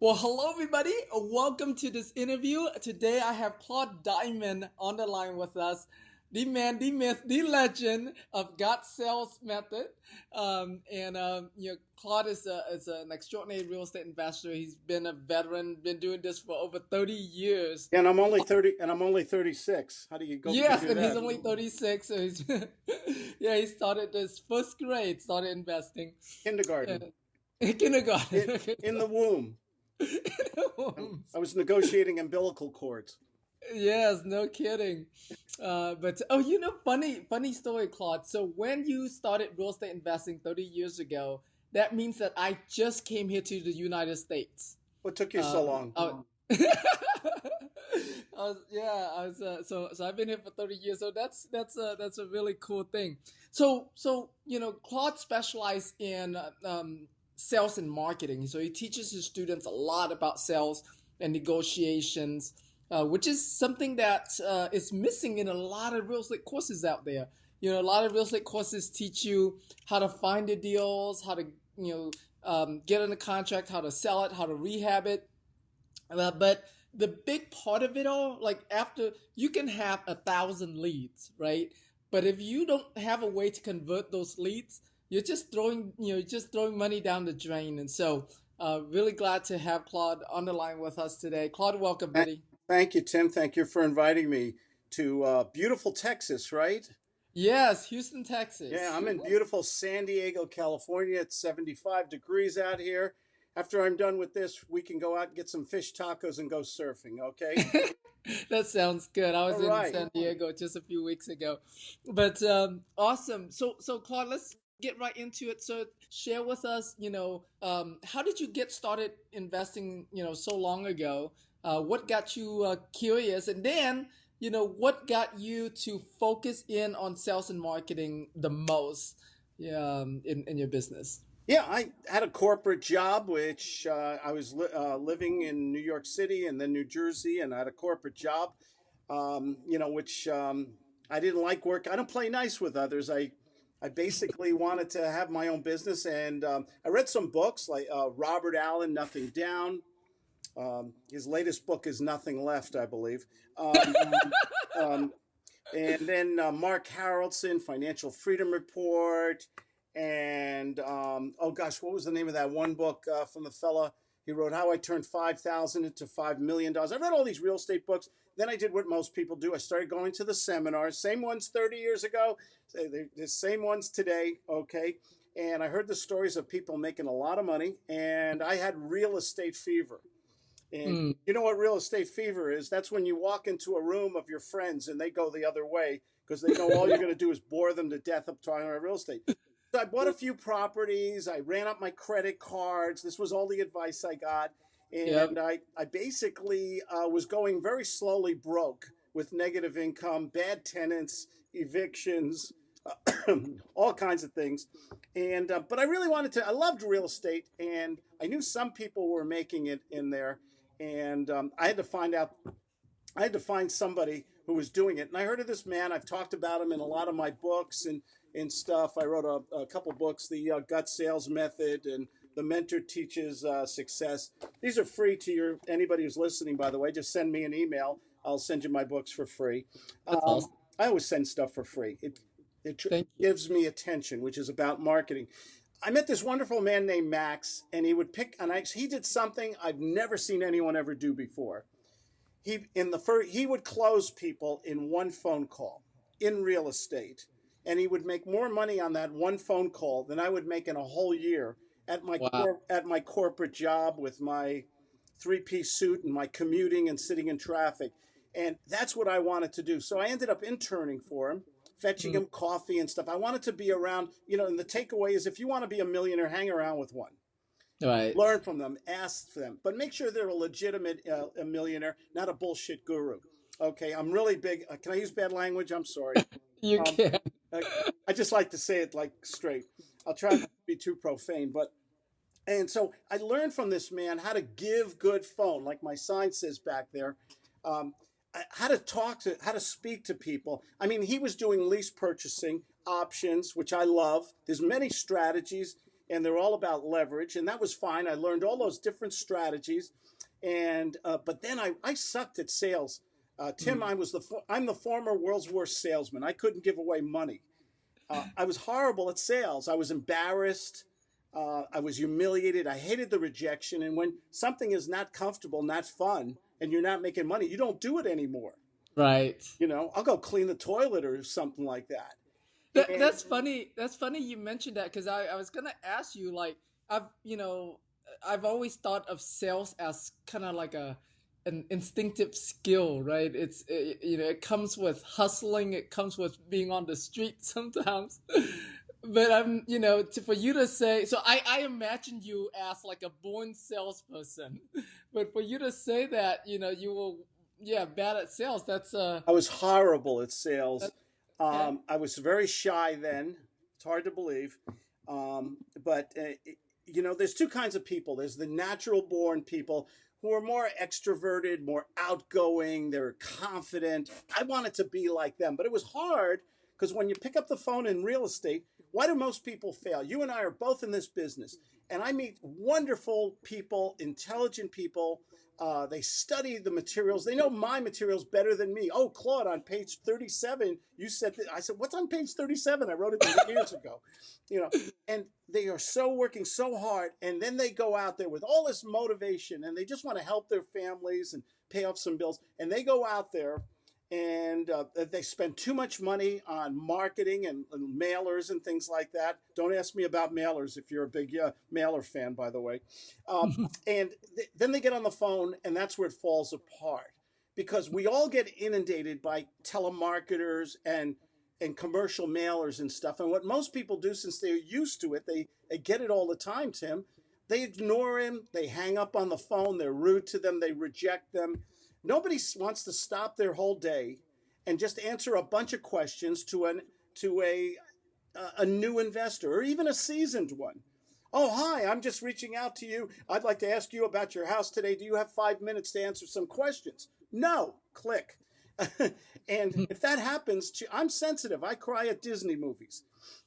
Well, hello, everybody. Welcome to this interview. Today, I have Claude Diamond on the line with us, the man, the myth, the legend of GUTS Sales Method. Um, and um, you know, Claude is, a, is an extraordinary real estate investor. He's been a veteran, been doing this for over thirty years. And I'm only thirty, and I'm only thirty six. How do you go? Yes, and that? he's only thirty six. So he's yeah, he started this first grade, started investing. Kindergarten. kindergarten. In, in the womb. I was negotiating umbilical cords. Yes, no kidding. Uh, but oh, you know, funny, funny story, Claude. So when you started real estate investing 30 years ago, that means that I just came here to the United States. What took you so um, long? Oh, I was, yeah, I was. Uh, so, so I've been here for 30 years. So that's that's a that's a really cool thing. So, so you know, Claude specialized in um, sales and marketing. So he teaches his students a lot about sales and negotiations, uh, which is something that uh, is missing in a lot of real estate courses out there. You know, a lot of real estate courses teach you how to find the deals, how to you know um, get in a contract, how to sell it, how to rehab it. Uh, but the big part of it all, like after you can have a thousand leads, right? But if you don't have a way to convert those leads, you're just throwing you know just throwing money down the drain. And so, uh, really glad to have Claude on the line with us today. Claude, welcome, buddy. Thank you, Tim. Thank you for inviting me to uh, beautiful Texas, right? Yes, Houston, Texas. Yeah, I'm in beautiful San Diego, California. It's 75 degrees out here. After I'm done with this, we can go out and get some fish tacos and go surfing, okay? that sounds good. I was All in right. San Diego just a few weeks ago. But um, awesome. So so Claude, let's get right into it. So share with us, you know, um, how did you get started investing, you know, so long ago? Uh, what got you uh, curious? And then, you know, what got you to focus in on sales and marketing the most um, in, in your business? Yeah, I had a corporate job, which uh, I was li- uh, living in New York City and then New Jersey, and I had a corporate job, um, you know, which um, I didn't like work. I don't play nice with others. I I basically wanted to have my own business, and um, I read some books like uh, Robert Allen, Nothing Down. Um, his latest book is Nothing Left, I believe. Um, um and then uh, Mark Haroldsen, Financial Freedom Report, and um, oh gosh, what was the name of that one book uh, from the fella? He wrote How I Turned Five Thousand into Five Million Dollars. I read all these real estate books. Then I did what most people do. I started going to the seminars, same ones 30 years ago, the same ones today, okay? And I heard the stories of people making a lot of money, and I had real estate fever. And mm. you know what real estate fever is? That's when you walk into a room of your friends and they go the other way because they know all you're going to do is bore them to death up talking about real estate. So I bought a few properties. I ran up my credit cards. This was all the advice I got and yep. I, I basically uh, was going very slowly broke with negative income, bad tenants, evictions, all kinds of things. And uh, but I really wanted to. I loved real estate, and I knew some people were making it in there, and um, I had to find out. I had to find somebody who was doing it, and I heard of this man. I've talked about him in a lot of my books and and stuff. I wrote a, a couple books, the uh, GUTS Sales Method and the mentor teaches uh, success. These are free to your anybody who's listening. By the way, just send me an email. I'll send you my books for free. Um, awesome. I always send stuff for free. It it gives me attention, which is about marketing. I met this wonderful man named Max, and he would pick. And I, he did something I've never seen anyone ever do before. He in the first he would close people in one phone call in real estate, and he would make more money on that one phone call than I would make in a whole year at my wow. at my corporate job with my three piece suit and my commuting and sitting in traffic. And that's what I wanted to do. So I ended up interning for him, fetching mm. him coffee and stuff. I wanted to be around, you know, and the takeaway is if you want to be a millionaire, hang around with one. Right. Learn from them, ask them, but make sure they're a legitimate uh, a millionaire, not a bullshit guru. Okay, I'm really big. Uh, can I use bad language? I'm sorry. you um, can. I, just like to say it like straight. I'll try not to be too profane, but and so I learned from this man how to give good phone, like my sign says back there. Um, how to talk to, how to speak to people. I mean, he was doing lease purchasing options, which I love. There's many strategies. and they're all about leverage, and that was fine. I learned all those different strategies, and uh, but then I I sucked at sales. Uh, Tim, mm. I was the I'm the former world's worst salesman. I couldn't give away money. Uh, I was horrible at sales. I was embarrassed. Uh, I was humiliated. I hated the rejection. And when something is not comfortable, not fun, and you're not making money, you don't do it anymore. Right. You know, I'll go clean the toilet or something like that. that and, that's funny. That's funny you mentioned that because I, I was gonna ask you like I've you know I've always thought of sales as kind of like a an instinctive skill, right? It's it, you know it comes with hustling. It comes with being on the street sometimes. but I'm you know to, for you to say so I I imagine you as like a born salesperson, but for you to say that you know you were yeah, bad at sales. That's uh. I was horrible at sales. Um, I was very shy then. It's hard to believe, um, but uh, you know, there's two kinds of people. There's the natural born people who are more extroverted, more outgoing. They're confident. I wanted to be like them, but it was hard because when you pick up the phone in real estate, why do most people fail? You and I are both in this business, and I meet wonderful people, intelligent people uh, they study the materials. They know my materials better than me. Oh, Claude, on page 37, you said that. I said, what's on page 37? I wrote it years ago. You know, and they are so working so hard. And then they go out there with all this motivation and they just want to help their families and pay off some bills. And they go out there and uh, they spend too much money on marketing and, and, mailers and things like that. Don't ask me about mailers if you're a big uh, mailer fan, by the way. Um, and th- then they get on the phone, and that's where it falls apart because we all get inundated by telemarketers and and commercial mailers and stuff. And what most people do, since they're used to it, they, they get it all the time, Tim. They ignore him. They hang up on the phone. They're rude to them. They reject them Nobody wants to stop their whole day and just answer a bunch of questions to an to a a new investor or even a seasoned one. Oh, hi, I'm just reaching out to you. I'd like to ask you about your house today. Do you have 5 minutes to answer some questions? No, click. and hmm. if that happens, to, I'm sensitive. I cry at Disney movies.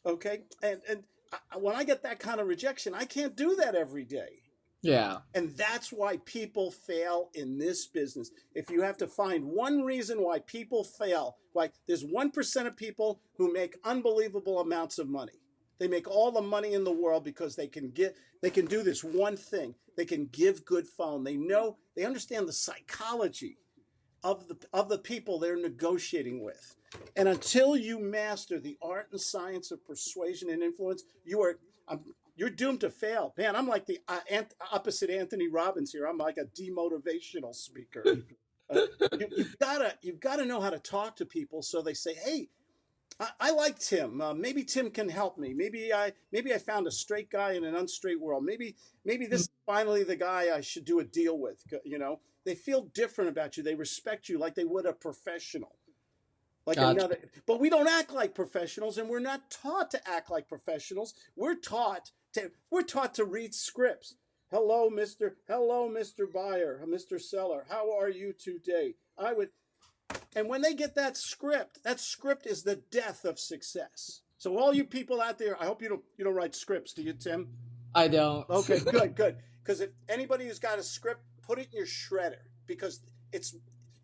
Okay? And and I, when I get that kind of rejection, I can't do that every day. Yeah. And that's why people fail in this business. If you have to find one reason why people fail, like there's 1% of people who make unbelievable amounts of money. They make all the money in the world because they can get they can do this one thing. They can give good phone. They know they understand the psychology of the of the people they're negotiating with. And until you master the art and science of persuasion and influence, you are I'm you're doomed to fail. Man, I'm like the uh, ant- opposite Anthony Robbins here. I'm like a demotivational speaker. Uh, you, have gotta you've gotta know how to talk to people so they say, "Hey, I, I like Tim. Uh, maybe Tim can help me. Maybe I maybe I found a straight guy in an unstraight world. Maybe maybe this is finally the guy I should do a deal with." You know, they feel different about you. They respect you like they would a professional like another but we don't act like professionals and we're not taught to act like professionals we're taught to, we're taught to read scripts. Hello, Mr. Hello, Mr. Buyer, Mr. Seller. How are you today? I would, and when they get that script, that script is the death of success. So all you people out there, I hope you don't you don't write scripts, do you, Tim? I don't. Okay, good, good. Because if anybody who's got a script, put it in your shredder because it's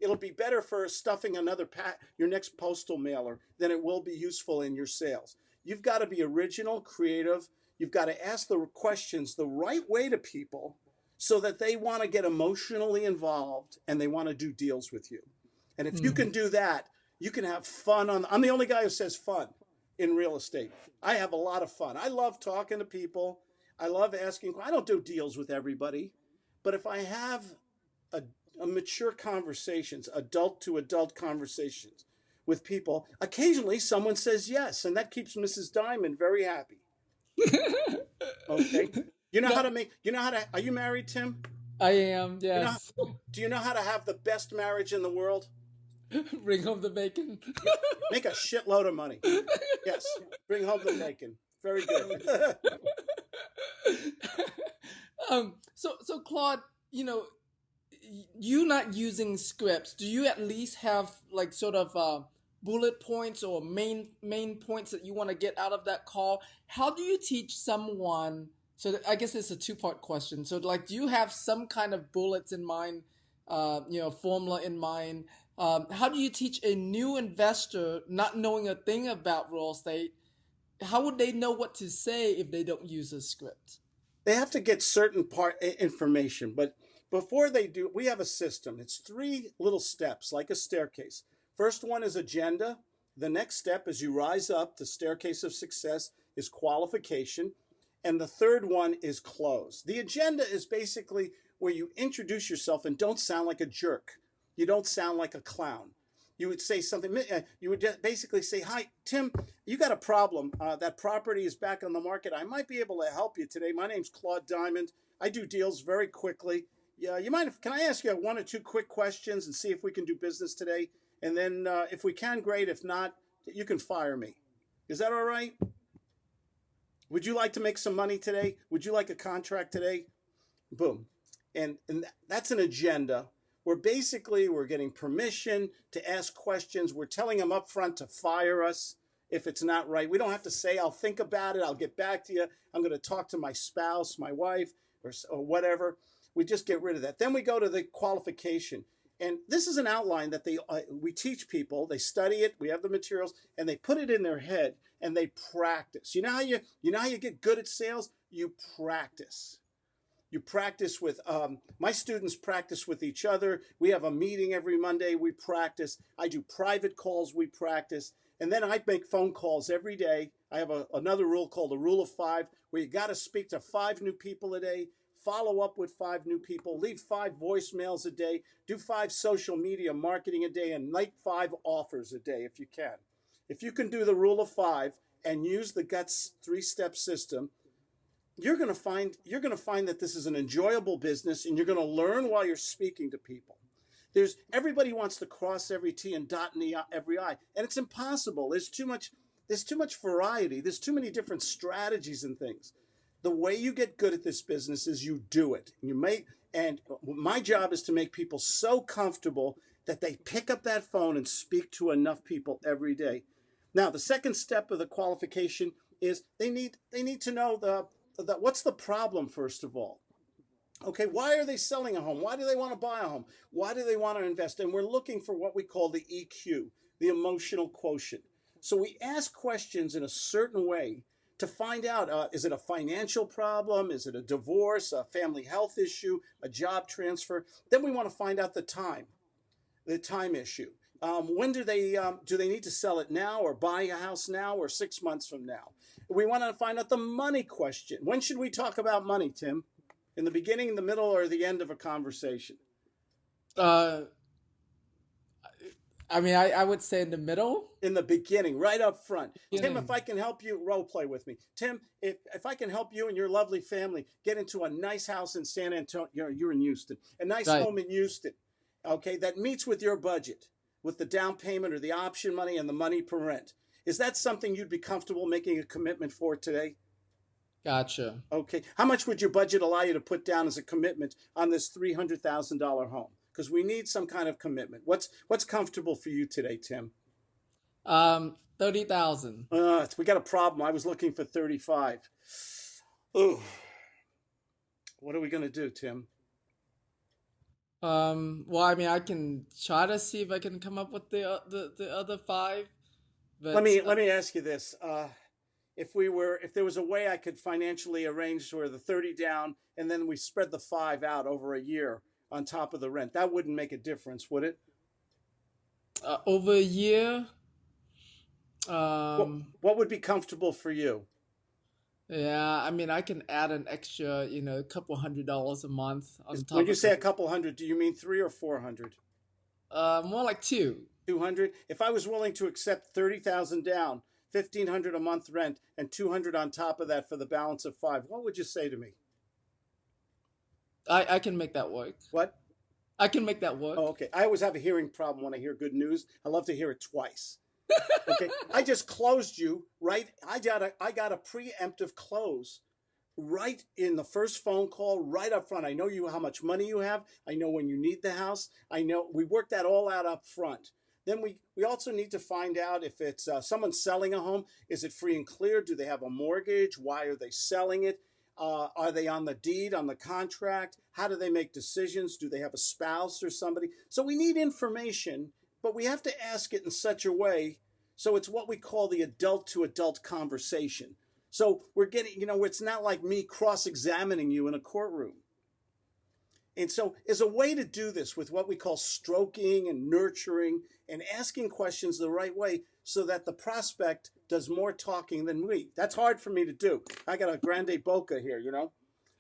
it'll be better for stuffing another pat your next postal mailer than it will be useful in your sales. You've got to be original, creative, You've got to ask the questions the right way to people so that they want to get emotionally involved and they want to do deals with you. And if mm. you hmm. can do that, you can have fun on I'm the only guy who says fun in real estate. I have a lot of fun. I love talking to people. I love asking I don't do deals with everybody, but if I have a, a mature conversations, adult to adult conversations with people, occasionally someone says yes, and that keeps Mrs. Diamond very happy okay. You know no. how to make. You know how to. Are you married, Tim? I am. Yes. You know, do you know how to have the best marriage in the world? Bring home the bacon. make a shitload of money. Yes. Bring home the bacon. Very good. um. So so Claude, you know, you not using scripts. Do you at least have like sort of uh, bullet points or main main points that you want to get out of that call. How do you teach someone? So I guess it's a two part question. So like, do you have some kind of bullets in mind? Uh, you know, formula in mind. Um, how do you teach a new investor not knowing a thing about real estate? How would they know what to say if they don't use a script? They have to get certain part information, but before they do, we have a system. It's three little steps, like a staircase. First one is agenda. The next step, as you rise up the staircase of success, is qualification. And the third one is close. The agenda is basically where you introduce yourself and don't sound like a jerk. You don't sound like a clown. You would say something, uh, you would basically say, Hi, Tim, you got a problem. Uh, that property is back on the market. I might be able to help you today. My name's Claude Diamond. I do deals very quickly. Yeah, you might. can I ask you one or two quick questions and see if we can do business today? And then uh, if we can, great. If not, you can fire me. Is that all right? Would you like to make some money today? Would you like a contract today? Boom. And, and that's an agenda where basically we're getting permission to ask questions. We're telling them up front to fire us if it's not right. We don't have to say, I'll think about it. I'll get back to you. I'm going to talk to my spouse, my wife, or, or whatever. We just get rid of that. Then we go to the qualification. And this is an outline that they uh, we teach people. They study it. We have the materials, and they put it in their head and they practice. You know how you you know how you get good at sales? You practice. You practice with um, my students. Practice with each other. We have a meeting every Monday. We practice. I do private calls. We practice, and then I make phone calls every day. I have a, another rule called the rule of five, where you got to speak to five new people a day follow up with five new people, leave five voicemails a day, do five social media marketing a day, and make five offers a day if you can. If you can do the rule of five and use the guts three step system, you're going to find you're going to find that this is an enjoyable business and you're going to learn while you're speaking to people. There's everybody wants to cross every T and dot every I, and it's impossible. There's too much there's too much variety. There's too many different strategies and things the way you get good at this business is you do it. You make and my job is to make people so comfortable that they pick up that phone and speak to enough people every day. Now, the second step of the qualification is they need they need to know the, the what's the problem first of all. Okay, why are they selling a home? Why do they want to buy a home? Why do they want to invest? And we're looking for what we call the EQ, the emotional quotient. So we ask questions in a certain way to find out uh, is it a financial problem? Is it a divorce, a family health issue, a job transfer? Then we want to find out the time, the time issue. Um, when do they um, do they need to sell it now or buy a house now or six months from now? We want to find out the money question. When should we talk about money, Tim? In the beginning, in the middle, or the end of a conversation? Uh, I mean, I, I would say in the middle. In the beginning, right up front. Beginning. Tim, if I can help you, role play with me. Tim, if, if I can help you and your lovely family get into a nice house in San Antonio, you're, you're in Houston, a nice right. home in Houston, okay, that meets with your budget, with the down payment or the option money and the money per rent. Is that something you'd be comfortable making a commitment for today? Gotcha. Okay. How much would your budget allow you to put down as a commitment on this $300,000 home? Because we need some kind of commitment. What's what's comfortable for you today, Tim? Um, thirty thousand. Uh, we got a problem. I was looking for thirty-five. Ooh, what are we gonna do, Tim? Um, well, I mean, I can try to see if I can come up with the uh, the, the other five. But, let me uh, let me ask you this: uh, if we were, if there was a way I could financially arrange for the thirty down, and then we spread the five out over a year, on top of the rent. That wouldn't make a difference, would it? Uh, over a year. Um, what, what would be comfortable for you? Yeah, I mean, I can add an extra, you know, a couple hundred dollars a month on top. When you say a couple hundred, do you mean three or four hundred? Uh, more like two. Two hundred. If I was willing to accept thirty thousand down, fifteen hundred a month rent, and two hundred on top of that for the balance of five, what would you say to me? I, I can make that work. What? I can make that work. Oh, okay. I always have a hearing problem when I hear good news. I love to hear it twice. okay. I just closed you right. I got a I got a preemptive close right in the first phone call, right up front. I know you how much money you have. I know when you need the house. I know we worked that all out up front. then we, we also need to find out if it's uh, someone selling a home. Is it free and clear? Do they have a mortgage? Why are they selling it? Uh, are they on the deed, on the contract? How do they make decisions? Do they have a spouse or somebody? So we need information, but we have to ask it in such a way so it's what we call the adult to adult conversation. So we're getting, you know, it's not like me cross examining you in a courtroom. And so, as a way to do this with what we call stroking and nurturing and asking questions the right way so that the prospect does more talking than we. That's hard for me to do. I got a grande boca here, you know?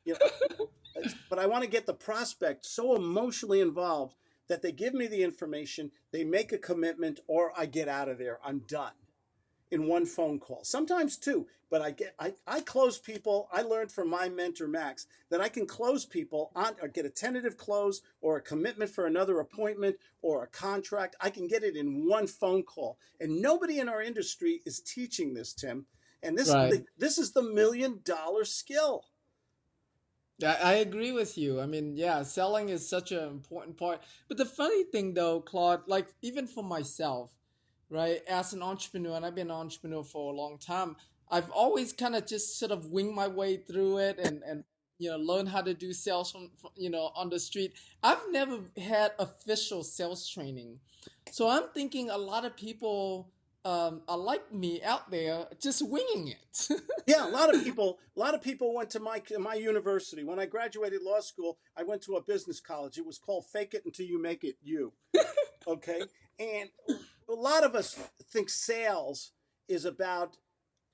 You know but I want to get the prospect so emotionally involved that they give me the information, they make a commitment, or I get out of there. I'm done in one phone call. Sometimes two, but I get I, I close people. I learned from my mentor Max that I can close people on or get a tentative close or a commitment for another appointment or a contract. I can get it in one phone call. And nobody in our industry is teaching this, Tim. And this right. this is the million dollar skill. I agree with you. I mean, yeah, selling is such an important part. But the funny thing though, Claude, like even for myself, right? As an entrepreneur, and I've been an entrepreneur for a long time, I've always kind of just sort of winged my way through it and, and you know learn how to do sales from, you know on the street. I've never had official sales training, so I'm thinking a lot of people um, are like me out there just winging it. yeah, a lot of people. A lot of people went to my my university. When I graduated law school, I went to a business college. It was called "Fake It Until You Make It You." Okay, and a lot of us think sales is about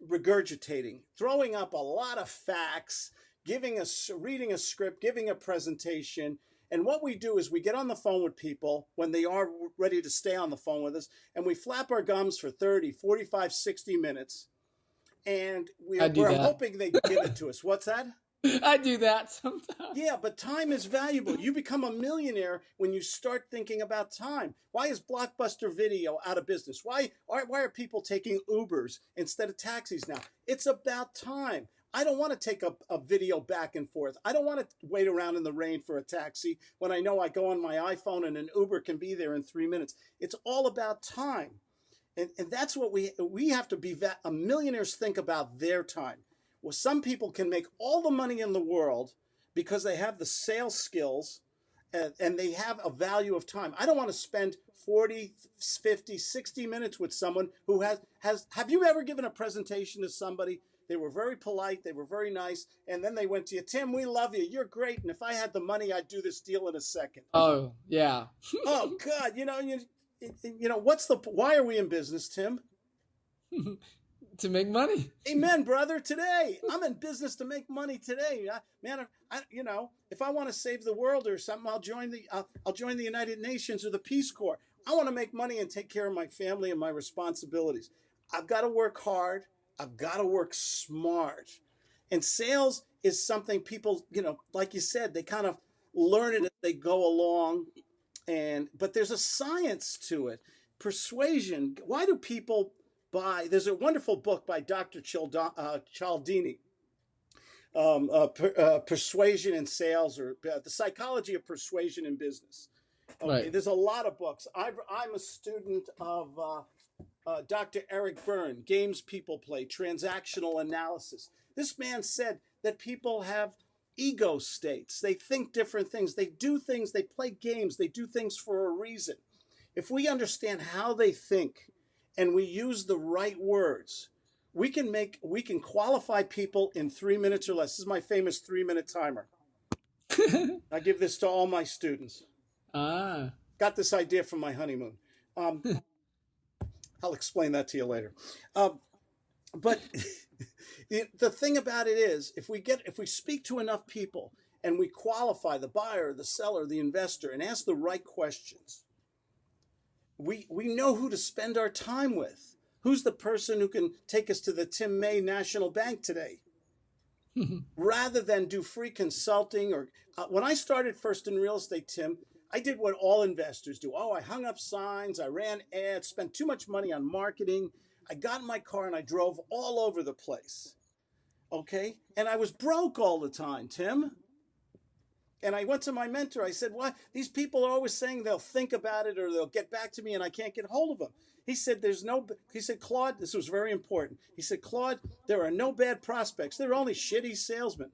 regurgitating, throwing up a lot of facts, giving us reading a script, giving a presentation. And what we do is we get on the phone with people when they are ready to stay on the phone with us, and we flap our gums for 30, 45, 60 minutes. And we, are hoping they give it to us. What's that? I do that sometimes. Yeah, but time is valuable. You become a millionaire when you start thinking about time. Why is Blockbuster Video out of business? Why are, why are people taking Ubers instead of taxis now? It's about time. I don't want to take a, a video back and forth. I don't want to wait around in the rain for a taxi when I know I go on my iPhone and an Uber can be there in three minutes. It's all about time. And, and that's what we we have to be millionaires think about their time well, some people can make all the money in the world because they have the sales skills and, and they have a value of time. I don't want to spend 40, 50, 60 minutes with someone who has, has, have you ever given a presentation to somebody? They were very polite. They were very nice. And then they went to you, Tim, we love you. You're great. And if I had the money, I'd do this deal in a second. Oh, yeah. oh, God. You know, you, you know, what's the, why are we in business, Tim? to make money. Amen, brother. Today, I'm in business to make money today. I, man, I, you know, if I want to save the world or something, I'll join the I'll, I'll join the United Nations or the Peace Corps. I want to make money and take care of my family and my responsibilities. I've got to work hard. I've got to work smart. And sales is something people, you know, like you said, they kind of learn it as they go along. And but there's a science to it. Persuasion. Why do people by, there's a wonderful book by Dr. Uh, Cialdini, um, uh, per, uh, Persuasion in Sales or uh, The Psychology of Persuasion in Business. Okay, right. there's a lot of books. i am a student of uh, uh, Dr. Eric Berne, Games People Play, Transactional Analysis. This man said that people have ego states. They think different things. They do things, they play games, they do things for a reason. If we understand how they think, and we use the right words, we can make we can qualify people in three minutes or less. This is my famous three minute timer. I give this to all my students. Ah. Got this idea from my honeymoon. Um, I'll explain that to you later. Um, but the thing about it is, if we get if we speak to enough people and we qualify the buyer, the seller, the investor, and ask the right questions, we, we know who to spend our time with. Who's the person who can take us to the Tim May National Bank today? Rather than do free consulting or uh, when I started first in real estate, Tim, I did what all investors do. Oh, I hung up signs, I ran ads, spent too much money on marketing. I got in my car and I drove all over the place. Okay? And I was broke all the time, Tim. And I went to my mentor. I said, Why? These people are always saying they'll think about it or they'll get back to me, and I can't get hold of them." He said, "There's no." He said, "Claude, this was very important." He said, "Claude, there are no bad prospects. There are only shitty salesmen."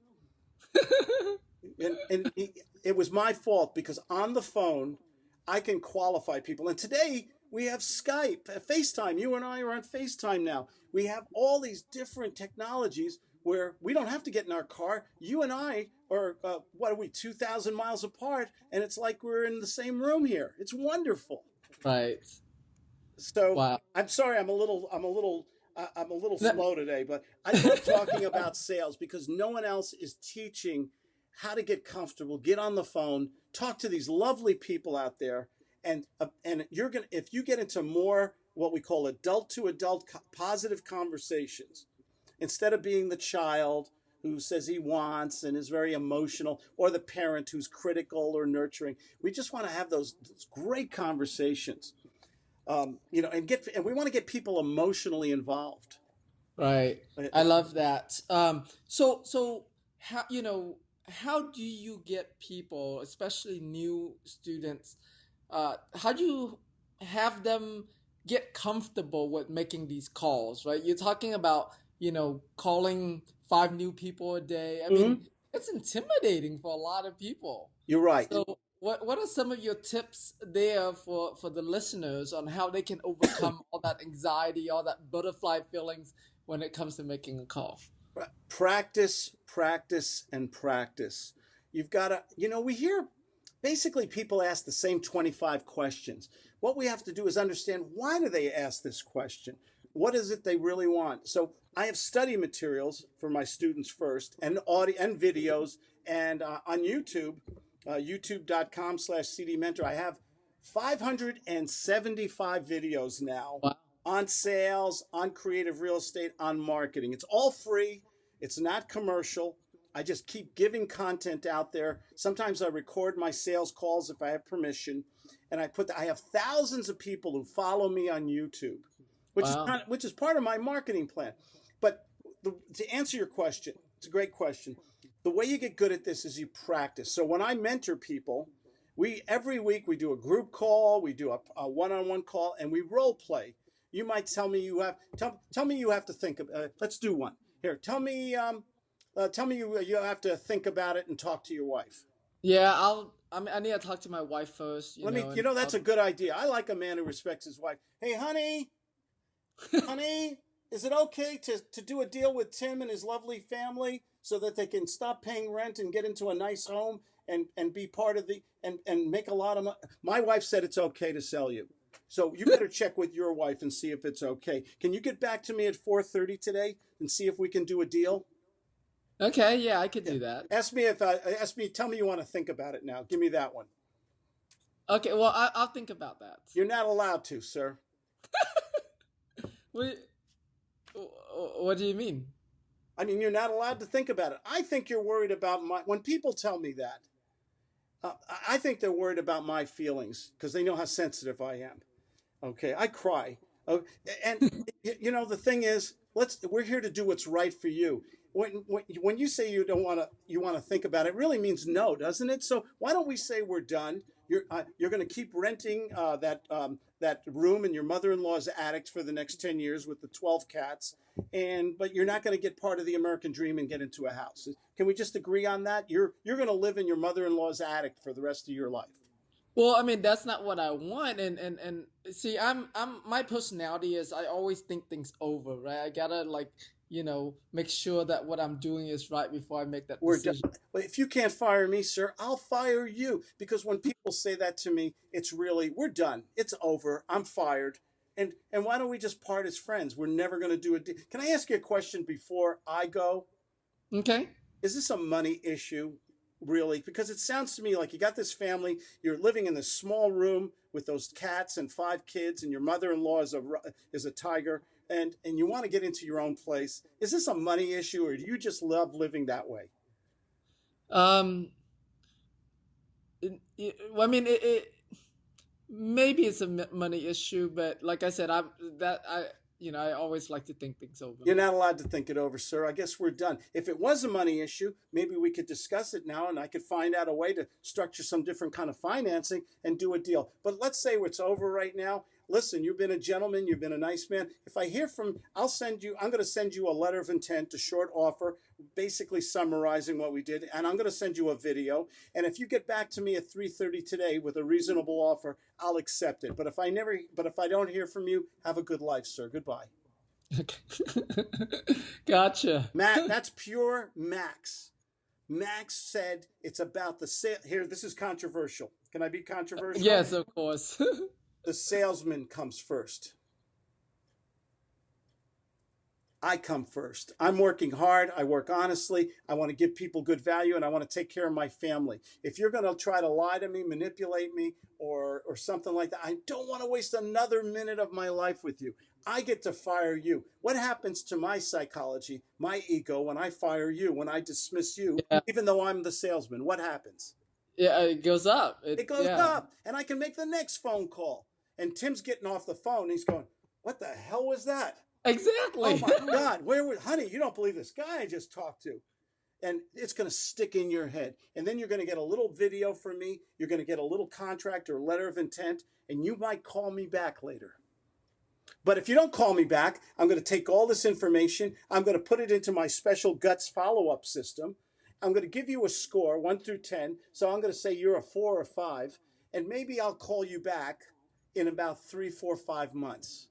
and and he, it was my fault because on the phone, I can qualify people. And today we have Skype, uh, FaceTime. You and I are on FaceTime now. We have all these different technologies where we don't have to get in our car. You and I are, uh, what are we, 2,000 miles apart, and it's like we're in the same room here. It's wonderful. Right. So wow. I'm sorry, I'm a little, I'm a little, uh, I'm a little slow today, but I love talking about sales because no one else is teaching how to get comfortable, get on the phone, talk to these lovely people out there, and uh, and you're gonna if you get into more what we call adult to adult co- positive conversations, instead of being the child who says he wants and is very emotional, or the parent who's critical or nurturing. We just want to have those, those great conversations, um, you know, and get and we want to get people emotionally involved. Right. I love that. Um, so so how you know how do you get people, especially new students, uh, how do you have them get comfortable with making these calls, right? You're talking about, you know, calling five new people a day. I mean, mm-hmm. it's intimidating for a lot of people. You're right. So what what are some of your tips there for for the listeners on how they can overcome all that anxiety, all that butterfly feelings when it comes to making a call? Practice, practice, and practice. You've got to, you know, we hear basically people ask the same 25 questions. What we have to do is understand why do they ask this question? What is it they really want? So I have study materials for my students first and audio and videos and uh, on YouTube, uh, youtube.com slash cdmentor. I have 575 videos now. Wow on sales, on creative real estate, on marketing. It's all free. It's not commercial. I just keep giving content out there. Sometimes I record my sales calls if I have permission, and I put. The, I have thousands of people who follow me on YouTube, which wow. is kind of, which is part of my marketing plan. But the, to answer your question, it's a great question. The way you get good at this is you practice. So when I mentor people, we every week we do a group call, we do a, a one-on-one call, and we role play you might tell me you have tell, tell me you have to think of uh, let's do one here tell me um, uh, tell me you you have to think about it and talk to your wife yeah i'll i, mean, I need to talk to my wife first let know, me you know that's I'll... a good idea i like a man who respects his wife hey honey honey is it okay to, to do a deal with tim and his lovely family so that they can stop paying rent and get into a nice home and and be part of the and and make a lot of money my wife said it's okay to sell you so you better check with your wife and see if it's okay. Can you get back to me at 4:30 today and see if we can do a deal? Okay, yeah, I could yeah. do that. Ask me if I ask me. Tell me you want to think about it now. Give me that one. Okay, well I, will think about that. You're not allowed to, sir. What, what do you mean? I mean, you're not allowed to think about it. I think you're worried about my. When people tell me that, uh, I think they're worried about my feelings because they know how sensitive I am. Okay, I cry. Oh, and you know the thing is, let's we're here to do what's right for you. When when, when you say you don't want to you want to think about it, it, really means no, doesn't it? So why don't we say we're done? You're uh, you're going to keep renting uh, that um, that room in your mother-in-law's attic for the next ten years with the twelve cats, and but you're not going to get part of the American dream and get into a house. Can we just agree on that? You're you're going to live in your mother-in-law's attic for the rest of your life. Well, I mean that's not what I want, and and and see, I'm I'm my personality is I always think things over, right? I gotta like you know make sure that what I'm doing is right before I make that We're decision. Done. If you can't fire me, sir, I'll fire you because when people say that to me, it's really we're done, it's over, I'm fired, and and why don't we just part as friends? We're never going to do it. Can I ask you a question before I go? Okay. Is this a money issue? really because it sounds to me like you got this family you're living in this small room with those cats and five kids and your mother-in-law is a is a tiger and and you want to get into your own place is this a money issue or do you just love living that way um it, it, i mean it, it maybe it's a money issue but like i said i that i you know, I always like to think things over. You're not allowed to think it over, sir. I guess we're done. If it was a money issue, maybe we could discuss it now and I could find out a way to structure some different kind of financing and do a deal. But let's say it's over right now listen, you've been a gentleman, you've been a nice man. If I hear from, I'll send you, I'm going to send you a letter of intent, a short offer, basically summarizing what we did, and I'm going to send you a video. And if you get back to me at 3:30 today with a reasonable offer, I'll accept it. But if I never, but if I don't hear from you, have a good life, sir. Goodbye. gotcha. Matt, that's pure Max. Max said it's about the sale. Here, this is controversial. Can I be controversial? Yes, of course. the salesman comes first. I come first. I'm working hard. I work honestly. I want to give people good value and I want to take care of my family. If you're going to try to lie to me, manipulate me, or, or something like that, I don't want to waste another minute of my life with you. I get to fire you. What happens to my psychology, my ego, when I fire you, when I dismiss you, yeah. even though I'm the salesman? What happens? Yeah, it goes up. It, it goes yeah. up, and I can make the next phone call. And Tim's getting off the phone. he's going, "What the hell was that?" Exactly. Oh my God! Where was, honey? You don't believe this guy I just talked to, and it's going to stick in your head. And then you're going to get a little video from me. You're going to get a little contract or letter of intent, and you might call me back later. But if you don't call me back, I'm going to take all this information. I'm going to put it into my special guts follow up system. I'm going to give you a score, one through 10. So I'm going to say you're a four or five. And maybe I'll call you back in about three, four, five months.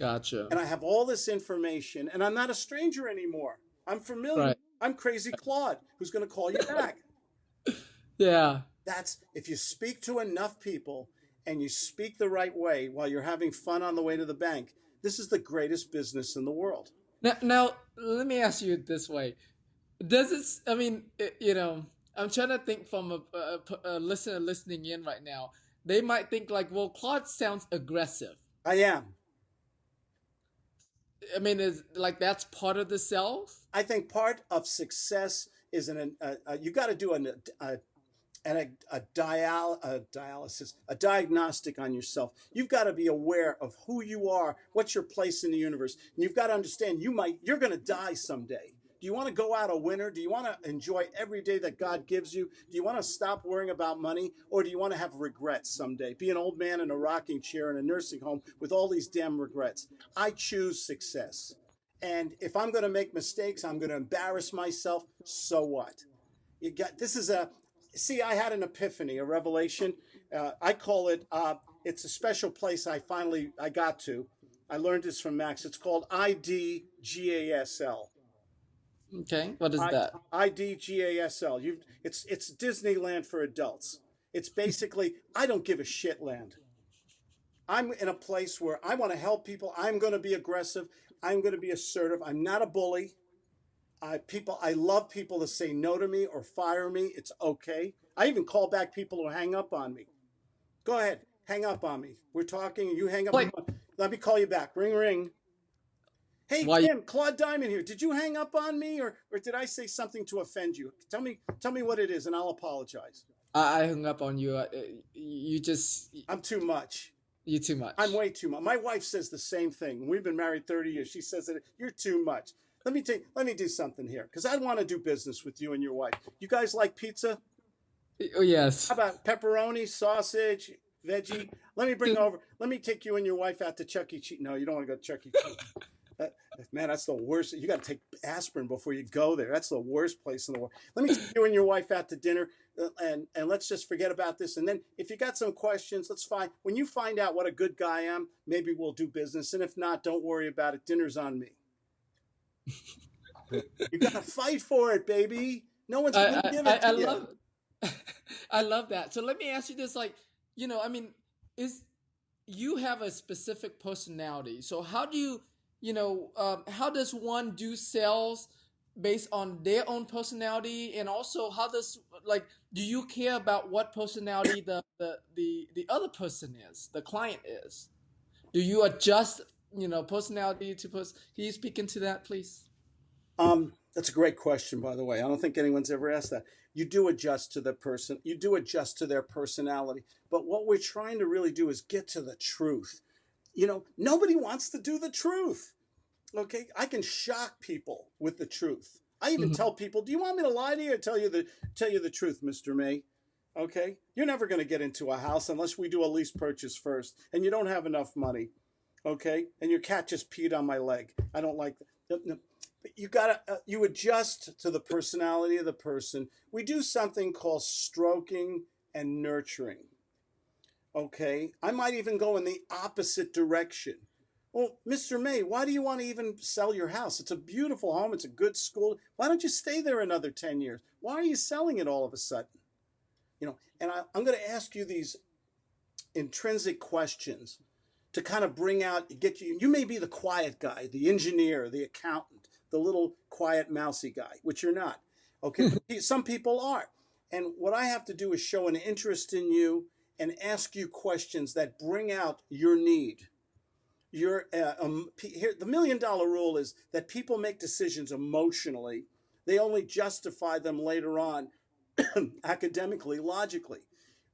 Gotcha. And I have all this information, and I'm not a stranger anymore. I'm familiar. Right. I'm crazy Claude, who's going to call you back. yeah. That's if you speak to enough people and you speak the right way while you're having fun on the way to the bank, this is the greatest business in the world. Now, now let me ask you this way: Does it? I mean, you know, I'm trying to think from a, a, a listener listening in right now they might think like, well, Claude sounds aggressive. I am. I mean, is like that's part of the self. I think part of success is an uh, uh, you got to do an a, a, a, dial, a dialysis, a diagnostic on yourself. You've got to be aware of who you are, what's your place in the universe, and you've got to understand you might you're going to die someday. Do you want to go out a winner? Do you want to enjoy every day that God gives you? Do you want to stop worrying about money? Or do you want to have regrets someday? Be an old man in a rocking chair in a nursing home with all these damn regrets. I choose success. And if I'm going to make mistakes, I'm going to embarrass myself. So what? You got this is a see. I had an epiphany, a revelation. Uh, I call it. Uh, it's a special place. I finally I got to. I learned this from Max. It's called IDGASL. Okay, what is I, that? IDGASL. You it's it's Disneyland for adults. It's basically I don't give a shit land. I'm in a place where I want to help people. I'm going to be aggressive. I'm going to be assertive. I'm not a bully. I people I love people to say no to me or fire me. It's okay. I even call back people who hang up on me. Go ahead, hang up on me. We're talking. You hang up. Let me call you back. Ring ring. Hey Why? Tim, Claude Diamond here. Did you hang up on me, or or did I say something to offend you? Tell me, tell me what it is, and I'll apologize. I, hung up on you. Uh, you just. I'm too much. You're too much. I'm way too much. My wife says the same thing. We've been married 30 years. She says that you're too much. Let me take. Let me do something here because I want to do business with you and your wife. You guys like pizza? Oh yes. How about pepperoni, sausage, veggie? Let me bring over. Let me take you and your wife out to Chuck E. Cheese. No, you don't want to go to Chuck E. Cheese. man, that's the worst. You got to take aspirin before you go there. That's the worst place in the world. Let me take you and your wife out to dinner, uh, and and let's just forget about this. And then if you got some questions, let's find. When you find out what a good guy I am, maybe we'll do business. And if not, don't worry about it. Dinner's on me. you got to fight for it, baby. No one's going to give it I, to I you. Love, I love that. So let me ask you this: like, you know, I mean, is you have a specific personality. So how do you you know, um, how does one do sales based on their own personality, and also how does like do you care about what personality the the the, the other person is, the client is? Do you adjust, you know, personality to person? Can you speak into that, please? Um, that's a great question, by the way. I don't think anyone's ever asked that. You do adjust to the person. You do adjust to their personality. But what we're trying to really do is get to the truth you know, nobody wants to do the truth. Okay, I can shock people with the truth. I even Mhm. tell people, "Do you want me to lie to you or tell you the tell you the truth, Mister May?" Okay, you're never going to get into a house unless we do a lease purchase first, and you don't have enough money. Okay, and your cat just peed on my leg. I don't like that. You gotta uh, you adjust to the personality of the person. We do something called stroking and nurturing. Okay, I might even go in the opposite direction. Well, Mr. May, why do you want to even sell your house? It's a beautiful home. It's a good school. Why don't you stay there another 10 years? Why are you selling it all of a sudden? You know, and I, I'm going to ask you these intrinsic questions to kind of bring out, get you, you may be the quiet guy, the engineer, the accountant, the little quiet mousy guy, which you're not. Okay. Hmm. Some people are. And what I have to do is show an interest in you and ask you questions that bring out your need. Your uh, um, here the million dollar rule is that people make decisions emotionally. They only justify them later on academically logically.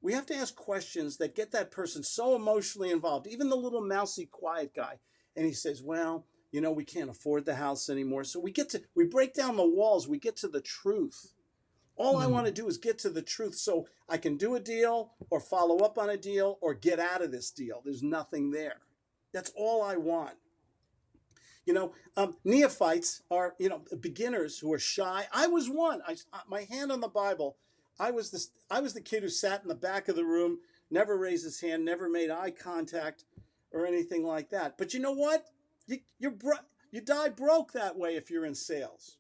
We have to ask questions that get that person so emotionally involved even the little mousy quiet guy and he says well you know we can't afford the house anymore. So we get to we break down the walls we get to the truth all I Mhm. want to do is get to the truth so I can do a deal or follow up on a deal or get out of this deal. There's nothing there. That's all I want. You know, um, neophytes are, you know, beginners who are shy. I was one. I, uh, my hand on the Bible. I was the, I was the kid who sat in the back of the room, never raised his hand, never made eye contact or anything like that. But you know what? You, you're bro- you die broke that way if you're in sales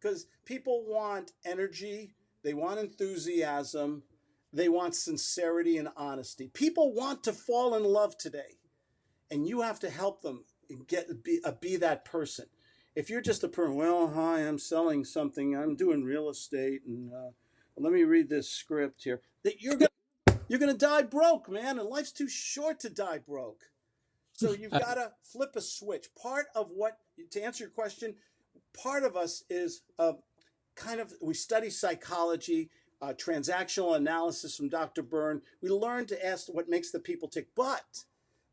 because people want energy, they want enthusiasm, they want sincerity and honesty. People want to fall in love today, and you have to help them get be, uh, be that person. If you're just a person, well, hi, I'm selling something, I'm doing real estate, and uh, let me read this script here. That you're gonna you're gonna die broke, man, and life's too short to die broke. So you've got to flip a switch. Part of what to answer your question, part of us is uh, kind of we study psychology uh, transactional analysis from dr Berne. We learn to ask what makes the people tick. But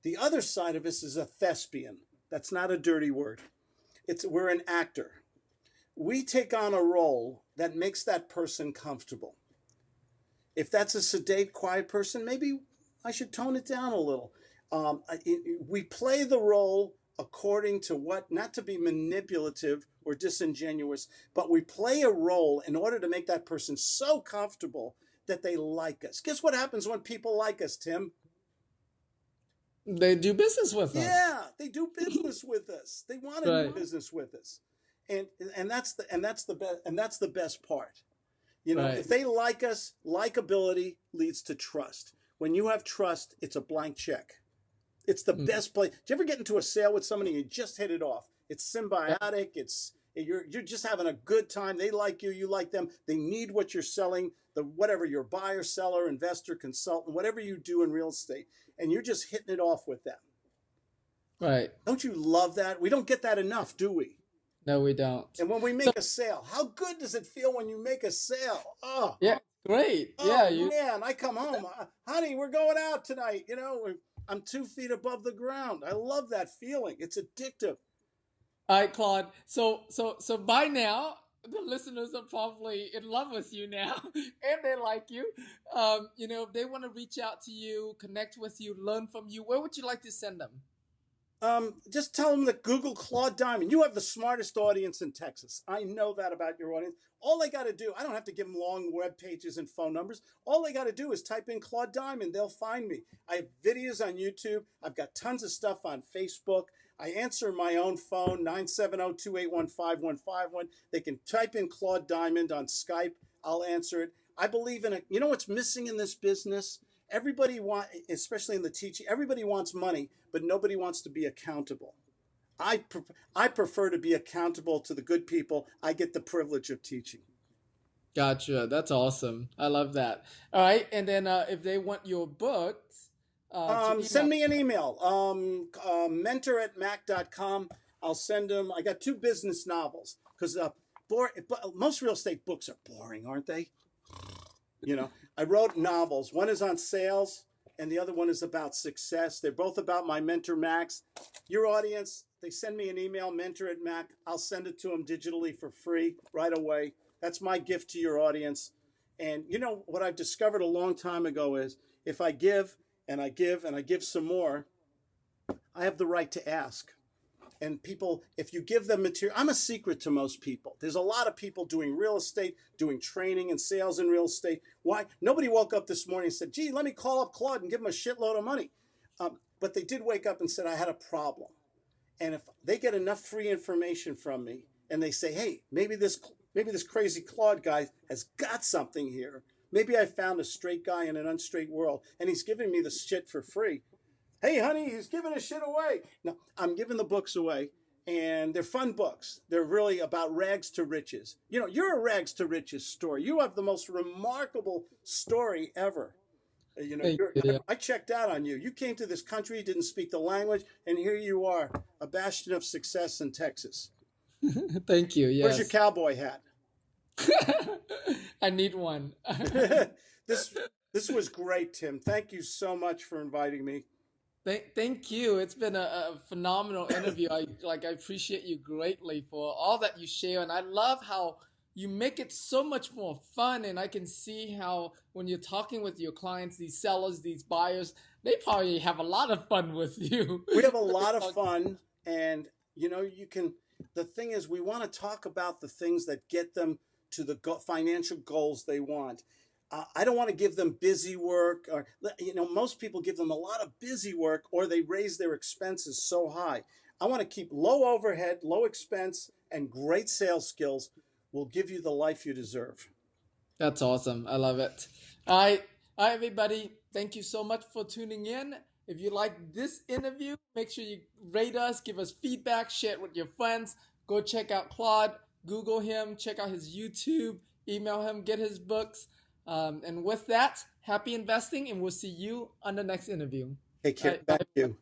the other side of us is a thespian. That's not a dirty word. It's we're an actor. We take on a role that makes that person comfortable. If that's a sedate quiet person maybe i should tone it down a little. Um, we play the role according to what, not to be manipulative or disingenuous, but we play a role in order to make that person so comfortable that they like us. Guess what happens when people like us, Tim? They do business with us. Yeah, they do business with us. They want to do business with us, and and that's the and that's the best and that's the best part. You know, Right. if they like us, likability leads to trust. When you have trust, it's a blank check. It's the Mm. best place. Do you ever get into a sale with somebody and you just hit it off? It's symbiotic. It's you're you're just having a good time. They like you, you like them. They need what you're selling. The whatever your buyer, seller, investor, consultant, whatever you do in real estate, and you're just hitting it off with them. Right. Don't you love that? We don't get that enough, do we? No, we don't. And when we make a sale, how good does it feel when you make a sale? Oh, Yeah, great. oh yeah, you. man, I come home, honey, we're going out tonight. You know, we're- I'm two feet above the ground. I love that feeling. It's addictive. All right, Claude. So, so, so by now, the listeners are probably in love with you now, and they like you. Um, you know, if they want to reach out to you, connect with you, learn from you, where would you like to send them? Um, just tell them that Google Claude Diamond. You have the smartest audience in Texas. I know that about your audience. All they got to do, I don't have to give them long web pages and phone numbers. All they got to do is type in Claude Diamond. They'll find me. I have videos on YouTube. I've got tons of stuff on Facebook. I answer my own phone, 970-281-5151. They can type in Claude Diamond on Skype. I'll answer it. I believe in it. You know what's missing in this business? Everybody want, especially in the teaching, everybody wants money, but nobody wants to be accountable. I pre- I prefer to be accountable to the good people. I get the privilege of teaching. Gotcha. That's awesome. I love that. All right, and then uh, if they want your books, uh, Um, send me an email, um, uh, mentor at mac.com. I'll send them. I got two business novels because uh, bore, most real estate books are boring, aren't they? You know, I wrote novels. One is on sales, and the other one is about success. They're both about my mentor, Max. Your audience, they send me an email, mentor at Mac. I'll send it to them digitally for free right away. That's my gift to your audience. And you know what I've discovered a long time ago is if I give and I give and I give some more, I have the right to ask and people if you give them material i'm a secret to most people. There's a lot of people doing real estate doing training and sales in real estate. Why? Nobody woke up this morning and said gee let me call up claude and give him a shitload of money. Um, but they did wake up and said i had a problem. And if they get enough free information from me and they say hey maybe this maybe this crazy claude guy has got something here. Maybe i found a straight guy in an unstraight world and he's giving me the shit for free hey, honey, he's giving his shit away. No, I'm giving the books away, and they're fun books. They're really about rags to riches. You know, you're a rags to riches story. You have the most remarkable story ever. You know, yeah. I checked out on you. You came to this country, didn't speak the language, and here you are, a bastion of success in Texas. Thank you. Yes. Where's your cowboy hat? I need one. this this was great, Tim. Thank you so much for inviting me. Thank, thank you. It's been a, a, phenomenal interview. I like. I appreciate you greatly for all that you share, and I love how you make it so much more fun. And I can see how when you're talking with your clients, these sellers, these buyers, they probably have a lot of fun with you. We have a lot of fun, and you know, you can. The thing is, we want to talk about the things that get them to the financial goals they want uh, I don't want to give them busy work or, you know, most people give them a lot of busy work or they raise their expenses so high. I want to keep low overhead, low expense, and great sales skills will give you the life you deserve. That's awesome. I love it. All right. Right, everybody. Thank you so much for tuning in. If you like this interview, make sure you rate us, give us feedback, share it with your friends. Go check out Claude, Google him, check out his YouTube, email him, get his books. Um, and with that, happy investing, and we'll see you on the next interview. Take care. Right, Thank you.